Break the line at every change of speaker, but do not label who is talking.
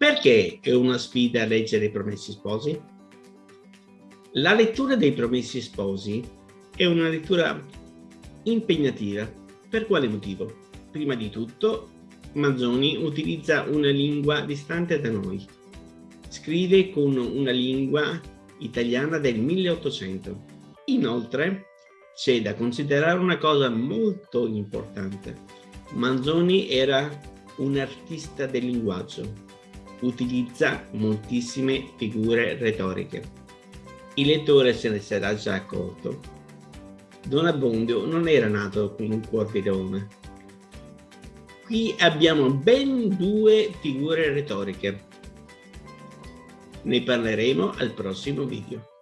Perché è una sfida leggere i Promessi Sposi? La lettura dei Promessi Sposi è una lettura impegnativa. Per quale motivo? Prima di tutto, Manzoni utilizza una lingua distante da noi. Scrive con una lingua italiana del 1800. Inoltre, c'è da considerare una cosa molto importante. Manzoni era un artista del linguaggio. Utilizza moltissime figure retoriche. Il lettore se ne sarà già accorto. Don Abbondio non era nato con un cuor di donna. Qui abbiamo ben due figure retoriche. Ne parleremo al prossimo video.